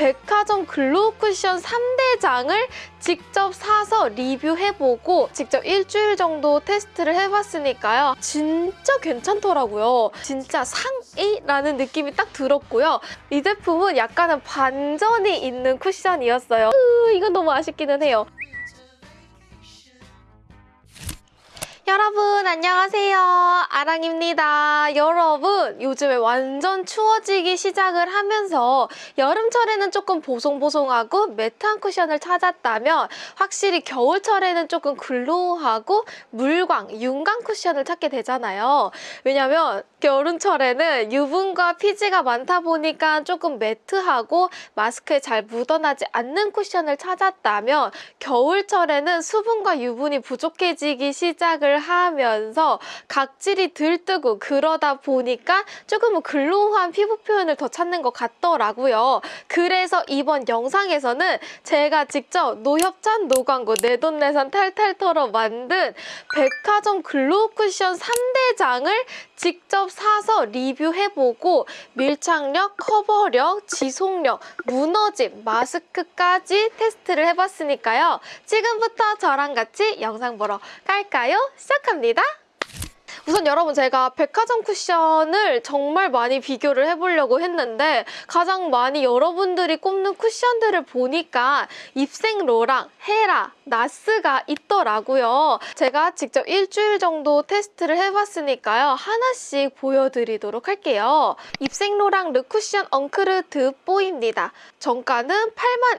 백화점 glow 쿠션 3대장을 직접 사서 리뷰해보고 직접 일주일 정도 테스트를 해봤으니까요. 진짜 괜찮더라고요. 진짜 상이라는 느낌이 딱 들었고요. 이 제품은 약간은 반전이 있는 쿠션이었어요. 으, 이건 너무 아쉽기는 해요. 여러분 안녕하세요. 아랑입니다. 여러분 요즘에 완전 추워지기 시작을 하면서 여름철에는 조금 보송보송하고 매트한 쿠션을 찾았다면 확실히 겨울철에는 조금 글로우하고 물광, 윤광 쿠션을 찾게 되잖아요. 왜냐면 여름철에는 유분과 피지가 많다 보니까 조금 매트하고 마스크에 잘 묻어나지 않는 쿠션을 찾았다면 겨울철에는 수분과 유분이 부족해지기 시작을 하면서 각질이 들뜨고 그러다 보니까 조금은 글로우한 피부 표현을 더 찾는 것 같더라고요. 그래서 이번 영상에서는 제가 직접 no협찬 no광고 내돈내산 탈탈 털어 만든 백화점 glow 쿠션 3대장을 직접 사서 리뷰해보고 밀착력, 커버력, 지속력, 무너짐, 마스크까지 테스트를 해봤으니까요. 지금부터 저랑 같이 영상 보러 갈까요? 시작합니다. 우선 여러분 제가 백화점 쿠션을 정말 많이 비교를 해보려고 했는데 가장 많이 여러분들이 꼽는 쿠션들을 보니까 입생로랑 헤라, 나스가 있더라고요. 제가 직접 일주일 정도 테스트를 해봤으니까요. 하나씩 보여드리도록 할게요. 입생로랑 Le Cushion Encre de Peau입니다. 정가는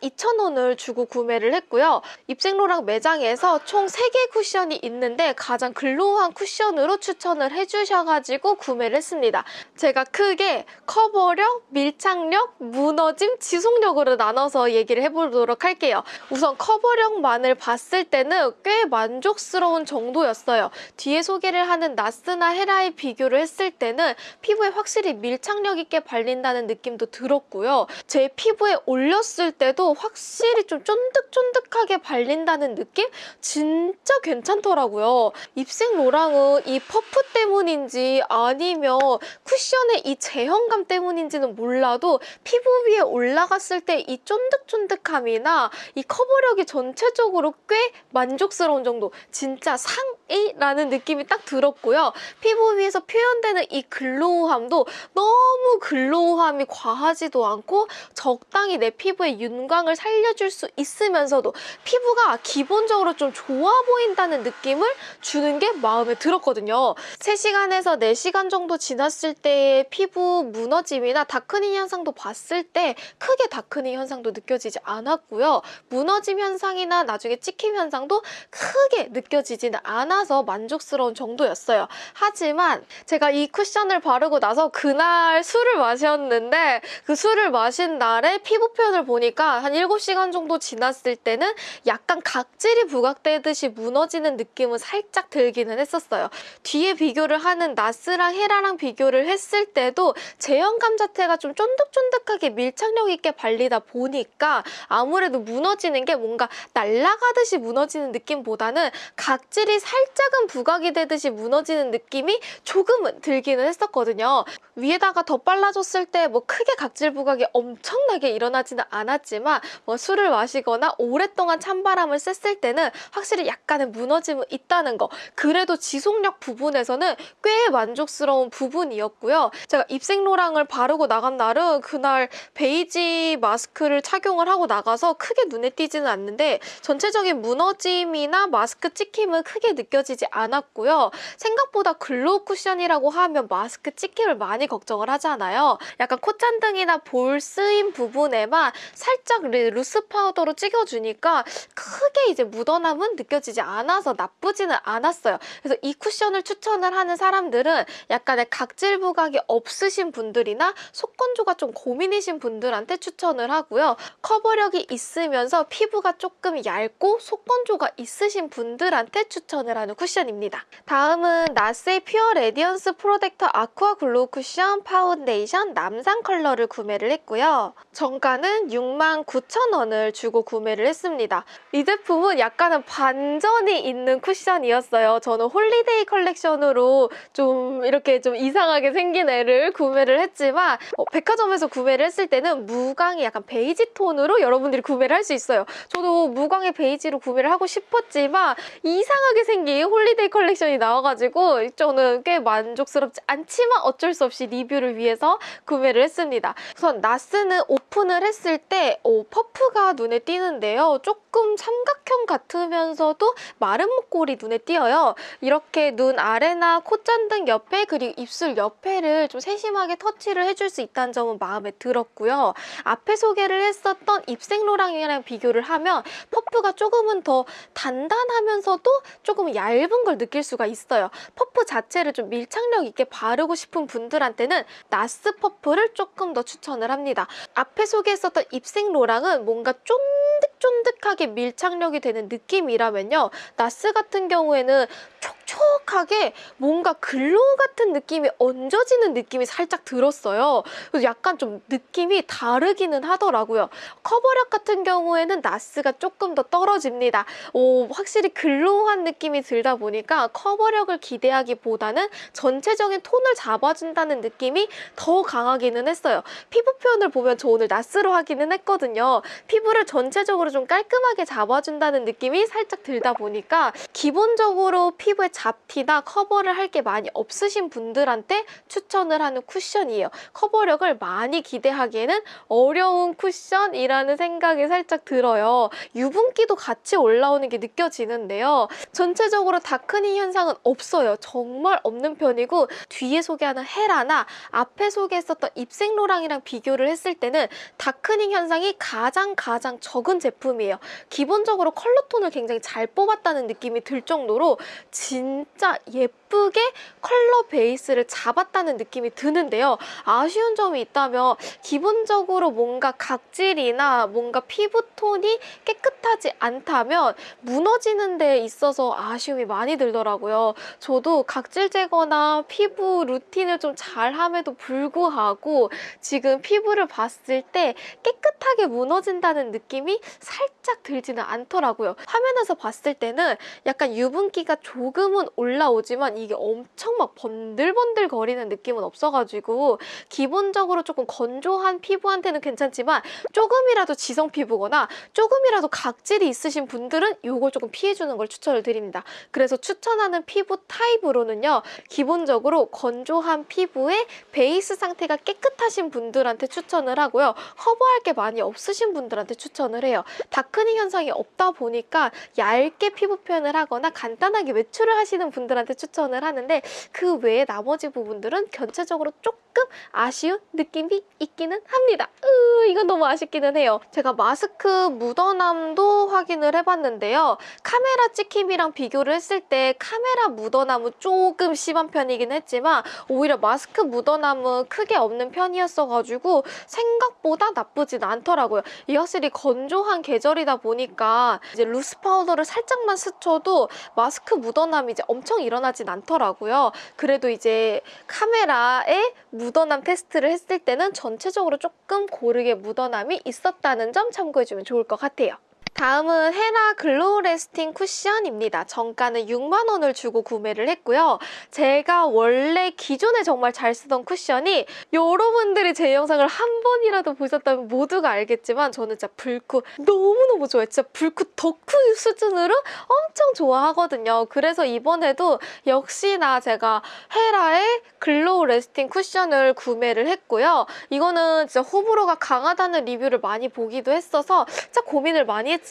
82,000원을 주고 구매를 했고요. 입생로랑 매장에서 총 3개 쿠션이 있는데 가장 glow한 쿠션으로 추천을 해주셔가지고 구매를 했습니다. 제가 크게 커버력, 밀착력, 무너짐, 지속력으로 나눠서 얘기를 해보도록 할게요. 우선 커버력만을 봤을 때는 꽤 만족스러운 정도였어요. 뒤에 소개를 하는 나스나 헤라에 비교를 했을 때는 피부에 확실히 밀착력 있게 발린다는 느낌도 들었고요. 제 피부에 올렸을 때도 확실히 좀 쫀득쫀득하게 발린다는 느낌? 진짜 괜찮더라고요. 입생 로랑은 이 퍼프 때문인지 아니면 쿠션의 이 제형감 때문인지는 몰라도 피부 위에 올라갔을 때 이 쫀득쫀득함이나 이 커버력이 전체적으로 꽤 만족스러운 정도. 진짜 상 이 라는 느낌이 딱 들었고요. 피부 위에서 표현되는 이 glow함도 너무 glow함이 과하지도 않고 적당히 내 피부의 윤광을 살려줄 수 있으면서도 피부가 기본적으로 좀 좋아 보인다는 느낌을 주는 게 마음에 들었거든요. 3시간에서 4시간 정도 지났을 때의 피부 무너짐이나 darkening 현상도 봤을 때 크게 darkening 현상도 느껴지지 않았고요. 무너짐 현상이나 나중에 찍힘 현상도 크게 느껴지지는 않 아서 만족스러운 정도였어요. 하지만 제가 이 쿠션을 바르고 나서 그날 술을 마셨는데 그 술을 마신 날에 피부 표현을 보니까 한 7시간 정도 지났을 때는 약간 각질이 부각되듯이 무너지는 느낌은 살짝 들기는 했었어요. 뒤에 비교를 하는 나스랑 헤라랑 비교를 했을 때도 제형감 자체가 좀 쫀득쫀득하게 밀착력 있게 발리다 보니까 아무래도 무너지는 게 뭔가 날아가듯이 무너지는 느낌보다는 각질이 살짝 은 부각이 되듯이 무너지는 느낌이 조금은 들기는 했었거든요. 위에다가 더 빨라졌을 때 뭐 크게 각질 부각이 엄청나게 일어나지는 않았지만 뭐 술을 마시거나 오랫동안 찬바람을 쐈을 때는 확실히 약간의 무너짐은 있다는 거 그래도 지속력 부분에서는 꽤 만족스러운 부분이었고요. 제가 입생로랑을 바르고 나간 날은 그날 베이지 마스크를 착용을 하고 나가서 크게 눈에 띄지는 않는데 전체적인 무너짐이나 마스크 찍힘은 크게 느껴 지지 않았고요. 생각보다 glow 쿠션이라고 하면 마스크 찍힘을 많이 걱정을 하잖아요. 약간 콧잔등이나 볼 쓰임 부분에만 살짝 loose 파우더로 찍어주니까 크게 이제 묻어남은 느껴지지 않아서 나쁘지는 않았어요. 그래서 이 쿠션을 추천을 하는 사람들은 약간의 각질 부각이 없으신 분들이나 속건조가 좀 고민이신 분들한테 추천을 하고요. 커버력이 있으면서 피부가 조금 얇고 속건조가 있으신 분들한테 추천을 하는 하는 쿠션입니다. 다음은 나스의 Pure Radiant Protection Aqua Glow 쿠션 파운데이션 남산 컬러를 구매를 했고요. 정가는 69,000원을 주고 구매를 했습니다. 이 제품은 약간은 반전이 있는 쿠션이었어요. 저는 holiday 컬렉션으로 좀 이렇게 좀 이상하게 생긴 애를 구매를 했지만 어, 백화점에서 구매를 했을 때는 무광이 약간 베이지 톤으로 여러분들이 구매를 할 수 있어요. 저도 무광의 베이지로 구매를 하고 싶었지만 이상하게 생긴 holiday 컬렉션이 나와가지고 저는 꽤 만족스럽지 않지만 어쩔 수 없이 리뷰를 위해서 구매를 했습니다. 우선 나스는 오픈을 했을 때 어, 퍼프가 눈에 띄는데요. 조금 삼각형 같으면서도 마름모꼴이 눈에 띄어요. 이렇게 눈 아래나 콧잔등 옆에 그리고 입술 옆에를 좀 세심하게 터치를 해줄 수 있다는 점은 마음에 들었고요. 앞에 소개를 했었던 입생로랑이랑 비교를 하면 퍼프가 조금은 더 단단하면서도 조금 얇은 걸 느낄 수가 있어요. 퍼프 자체를 좀 밀착력 있게 바르고 싶은 분들한테는 나스 퍼프를 조금 더 추천을 합니다. 앞에 소개했었던 입생 로랑은 뭔가 쫀득쫀득하게 밀착력이 되는 느낌이라면요. 나스 같은 경우에는 촉촉하게 뭔가 glow 같은 느낌이 얹어지는 느낌이 살짝 들었어요. 그래서 약간 좀 느낌이 다르기는 하더라고요. 커버력 같은 경우에는 나스가 조금 더 떨어집니다. 오, 확실히 glow한 느낌이 들다 보니까 커버력을 기대하기보다는 전체적인 톤을 잡아준다는 느낌이 더 강하기는 했어요. 피부 표현을 보면 저 오늘 나스로 하기는 했거든요. 피부를 전체적으로 좀 깔끔하게 잡아준다는 느낌이 살짝 들다 보니까 기본적으로 피부에 잡티나 커버를 할 게 많이 없으신 분들한테 추천을 하는 쿠션이에요. 커버력을 많이 기대하기에는 어려운 쿠션이라는 생각이 살짝 들어요. 유분기도 같이 올라오는 게 느껴지는데요. 전체적으로 다크닝 현상은 없어요. 정말 없는 편이고 뒤에 소개하는 헤라나 앞에 소개했었던 입생로랑이랑 비교를 했을 때는 다크닝 현상이 가장 가장 적은 제품이에요. 기본적으로 컬러톤을 굉장히 잘 뽑았다는 느낌이 들 정도로 진짜 예쁘게 컬러 베이스를 잡았다는 느낌이 드는데요. 아쉬운 점이 있다면 기본적으로 뭔가 각질이나 뭔가 피부톤이 깨끗하지 않다면 무너지는 데 있어서 아쉬움이 많이 들더라고요. 저도 각질 제거나 피부 루틴을 좀 잘함에도 불구하고 지금 피부를 봤을 때 깨끗하게 무너진다는 느낌이 살짝 들지는 않더라고요. 화면에서 봤을 때는 약간 유분기가 조금은 올라오지만 이게 엄청 막 번들번들 거리는 느낌은 없어가지고 기본적으로 조금 건조한 피부한테는 괜찮지만 조금이라도 지성 피부거나 조금이라도 각질이 있으신 분들은 이걸 조금 피해주는 걸 추천을 드립니다. 그래서 추천하는 피부 타입으로는요. 기본적으로 건조한 피부에 베이스 상태가 깨끗하신 분들한테 추천을 하고요. 커버할 게 많이 없으신 분들한테 추천을 해요. 다크닝 현상이 없다 보니까 얇게 피부 표현을 하거나 간단하게 외출을 하시 는 분들한테 추천을 하는데 그 외에 나머지 부분들은 전체적으로 조금 아쉬운 느낌이 있기는 합니다. 으, 이건 너무 아쉽기는 해요. 제가 마스크 묻어남도 확인을 해봤는데요. 카메라 찍힘이랑 비교를 했을 때 카메라 묻어남은 조금 심한 편이긴 했지만 오히려 마스크 묻어남은 크게 없는 편이었어가지고 생각보다 나쁘진 않더라고요. 이 확실히 건조한 계절이다 보니까 이제 loose 파우더를 살짝만 스쳐도 마스크 묻어남이 이제 엄청 일어나진 않더라고요. 그래도 이제 카메라에 묻어남 테스트를 했을 때는 전체적으로 조금 고르게 묻어남이 있었다는 점 참고해주면 좋을 것 같아요. 다음은 헤라 Glow Lasting 쿠션입니다. 정가는 6만 원을 주고 구매를 했고요. 제가 원래 기존에 정말 잘 쓰던 쿠션이 여러분들이 제 영상을 한 번이라도 보셨다면 모두가 알겠지만 저는 진짜 블쿠 너무너무 좋아해요. 진짜 블쿠 덕후 수준으로 엄청 좋아하거든요. 그래서 이번에도 역시나 제가 헤라의 Glow Lasting 쿠션을 구매를 했고요. 이거는 진짜 호불호가 강하다는 리뷰를 많이 보기도 했어서 진짜 고민을 많이 했지만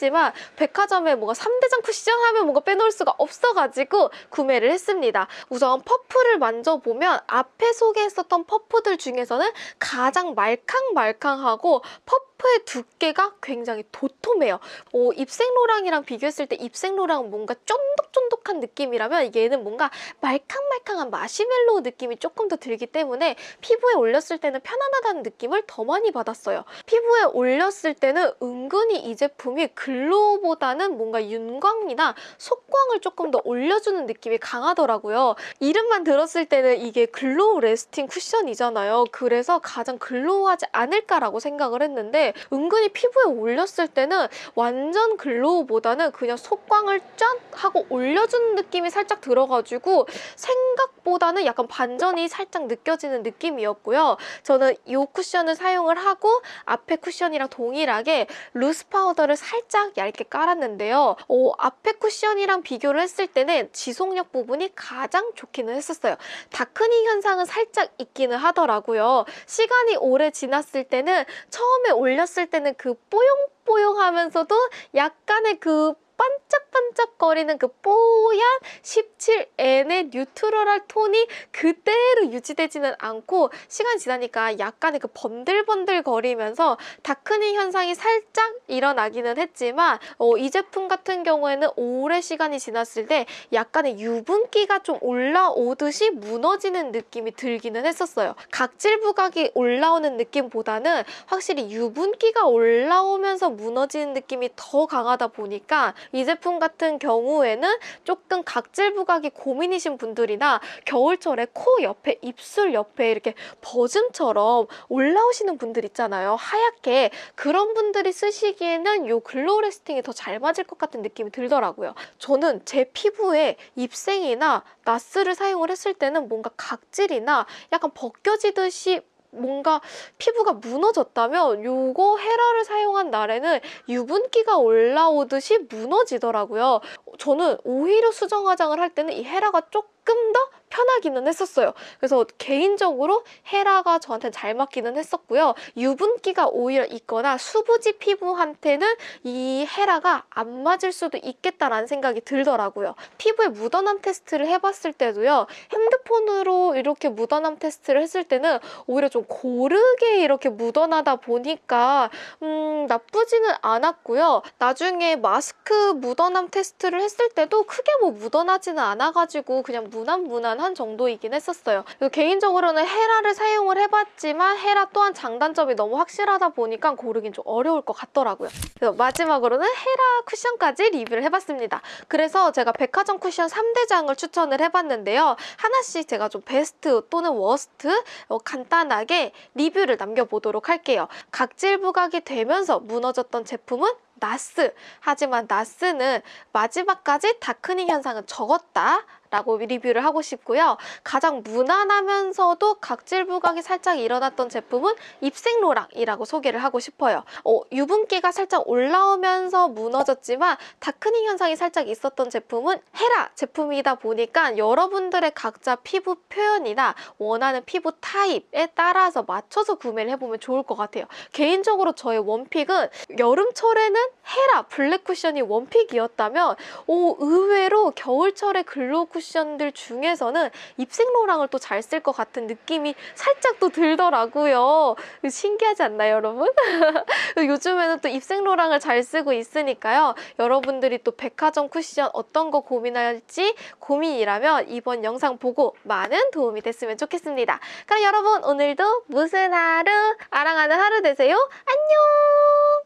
백화점에 뭔가 3대장 쿠션 하면 뭔가 빼놓을 수가 없어가지고 구매를 했습니다. 우선 퍼프를 만져보면 앞에 소개했었던 퍼프들 중에서는 가장 말캉말캉하고 퍼프 퍼프의 두께가 굉장히 도톰해요. 어, 입생로랑이랑 비교했을 때 입생로랑은 뭔가 쫀득쫀득한 느낌이라면 얘는 뭔가 말캉말캉한 마시멜로우 느낌이 조금 더 들기 때문에 피부에 올렸을 때는 편안하다는 느낌을 더 많이 받았어요. 피부에 올렸을 때는 은근히 이 제품이 glow보다는 뭔가 윤광이나 속광을 조금 더 올려주는 느낌이 강하더라고요. 이름만 들었을 때는 이게 Glow Lasting 쿠션이잖아요. 그래서 가장 glow하지 않을까라고 생각을 했는데 은근히 피부에 올렸을 때는 완전 glow보다는 그냥 속광을 짠 하고 올려주는 느낌이 살짝 들어가지고 생각보다는 약간 반전이 살짝 느껴지는 느낌이었고요. 저는 이 쿠션을 사용을 하고 앞에 쿠션이랑 동일하게 loose 파우더를 살짝 얇게 깔았는데요. 어, 앞에 쿠션이랑 비교를 했을 때는 지속력 부분이 가장 좋기는 했었어요. darkening 현상은 살짝 있기는 하더라고요. 시간이 오래 지났을 때는 처음에 올렸을 때는 그 뽀용뽀용하면서도 약간의 그 반짝반짝거리는 그 뽀얀 17N의 뉴트럴할 톤이 그대로 유지되지는 않고 시간이 지나니까 약간의 그 번들번들 거리면서 다크닝 현상이 살짝 일어나기는 했지만 어, 이 제품 같은 경우에는 오래 시간이 지났을 때 약간의 유분기가 좀 올라오듯이 무너지는 느낌이 들기는 했었어요. 각질 부각이 올라오는 느낌보다는 확실히 유분기가 올라오면서 무너지는 느낌이 더 강하다 보니까 이 제품 같은 경우에는 조금 각질 부각이 고민이신 분들이나 겨울철에 코 옆에 입술 옆에 이렇게 버즘처럼 올라오시는 분들 있잖아요. 하얗게 그런 분들이 쓰시기에는 이 Glow Lasting이 더 잘 맞을 것 같은 느낌이 들더라고요. 저는 제 피부에 입생이나 나스를 사용을 했을 때는 뭔가 각질이나 약간 벗겨지듯이 뭔가 피부가 무너졌다면 요거 헤라를 사용한 날에는 유분기가 올라오듯이 무너지더라고요. 저는 오히려 수정 화장을 할 때는 이 헤라가 조금 더 편하기는 했었어요. 그래서 개인적으로 헤라가 저한테 잘 맞기는 했었고요. 유분기가 오히려 있거나 수부지 피부한테는 이 헤라가 안 맞을 수도 있겠다라는 생각이 들더라고요. 피부에 묻어남 테스트를 해봤을 때도요. 핸드폰으로 이렇게 묻어남 테스트를 했을 때는 오히려 좀 고르게 이렇게 묻어나다 보니까 음, 나쁘지는 않았고요. 나중에 마스크 묻어남 테스트를 했을 때도 크게 뭐 묻어나지는 않아가지고 그냥 무난무난 한 정도이긴 했었어요. 개인적으로는 헤라를 사용을 해봤지만 헤라 또한 장단점이 너무 확실하다 보니까 고르긴 좀 어려울 것 같더라고요. 그래서 마지막으로는 헤라 쿠션까지 리뷰를 해봤습니다. 그래서 제가 백화점 쿠션 3대장을 추천을 해봤는데요. 하나씩 제가 좀 베스트 또는 worst 어, 간단하게 리뷰를 남겨보도록 할게요. 각질 부각이 되면서 무너졌던 제품은 나스. 하지만 나스는 마지막까지 다크닝 현상은 적었다. 라고 리뷰를 하고 싶고요. 가장 무난하면서도 각질 부각이 살짝 일어났던 제품은 입생로랑이라고 소개를 하고 싶어요. 어, 유분기가 살짝 올라오면서 무너졌지만 다크닝 현상이 살짝 있었던 제품은 헤라 제품이다 보니까 여러분들의 각자 피부 표현이나 원하는 피부 타입에 따라서 맞춰서 구매를 해보면 좋을 것 같아요. 개인적으로 저의 one pick은 여름철에는 헤라 블랙 쿠션이 one pick이었다면 오, 의외로 겨울철에 glow 쿠션들 중에서는 입생로랑을 또 잘 쓸 것 같은 느낌이 살짝 또 들더라고요. 신기하지 않나요, 여러분? 요즘에는 또 입생로랑을 잘 쓰고 있으니까요. 여러분들이 또 백화점 쿠션 어떤 거 고민할지 고민이라면 이번 영상 보고 많은 도움이 됐으면 좋겠습니다. 그럼 여러분 오늘도 무슨 하루? 아랑하는 하루 되세요. 안녕!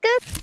끝!